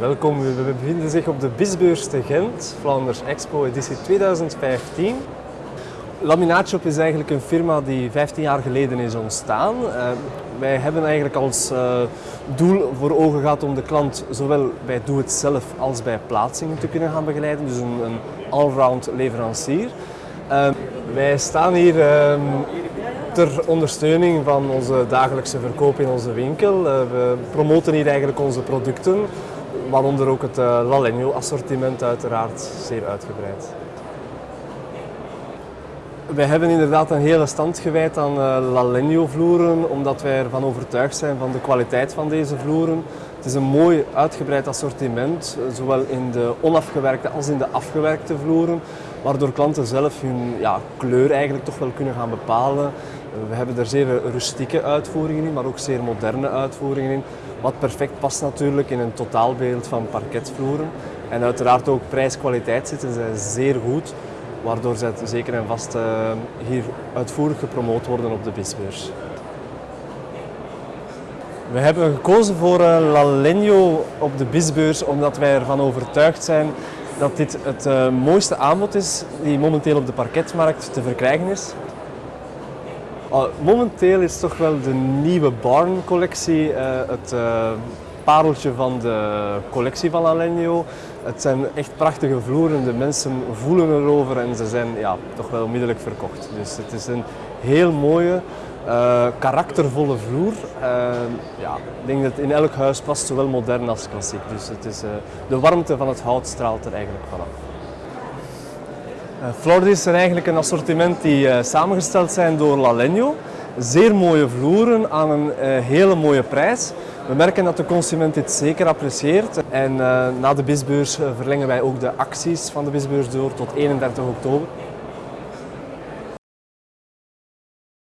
Welkom, we bevinden zich op de Bisbeurs te Gent, Flanders Expo editie 2015. Laminaatshop is eigenlijk een firma die 15 jaar geleden is ontstaan. Uh, wij hebben eigenlijk als uh, doel voor ogen gehad om de klant zowel bij doe-het-zelf als bij plaatsingen te kunnen gaan begeleiden. Dus een, allround leverancier. Uh, wij staan hier ter ondersteuning van onze dagelijkse verkoop in onze winkel. we promoten hier eigenlijk onze producten waaronder ook het uh, assortiment uiteraard zeer uitgebreid. Wij hebben inderdaad een hele stand gewijd aan uh, Lalenio vloeren, omdat wij ervan overtuigd zijn van de kwaliteit van deze vloeren. Het is een mooi uitgebreid assortiment, zowel in de onafgewerkte als in de afgewerkte vloeren, waardoor klanten zelf hun ja, kleur eigenlijk toch wel kunnen gaan bepalen. We hebben er zeer rustieke uitvoeringen in, maar ook zeer moderne uitvoeringen in. Wat perfect past natuurlijk in een totaalbeeld van parketvloeren. En uiteraard ook prijs-kwaliteit zitten zij zeer goed, waardoor zij zeker en vast uh, hier uitvoerig gepromoot worden op de bisbeurs. We hebben gekozen voor uh, La Legno op de bisbeurs omdat wij ervan overtuigd zijn dat dit het uh, mooiste aanbod is die momenteel op de parketmarkt te verkrijgen is. Uh, momenteel is toch wel de nieuwe Barn collectie uh, het uh, pareltje van de collectie van Alenio. Het zijn echt prachtige vloeren, de mensen voelen erover en ze zijn ja, toch wel onmiddellijk verkocht. Dus het is een heel mooie, karaktervolle vloer. ja, ik denk dat in elk huis past, zowel modern als klassiek. Dus het is, de warmte van het hout straalt er eigenlijk vanaf. Uh, is eigenlijk een assortiment die uh, samengesteld zijn door Lalenio. Zeer mooie vloeren aan een uh, hele mooie prijs. We merken dat de consument dit zeker apprecieert. En na de bisbeurs verlengen wij ook de acties van de bisbeurs door tot 31 oktober.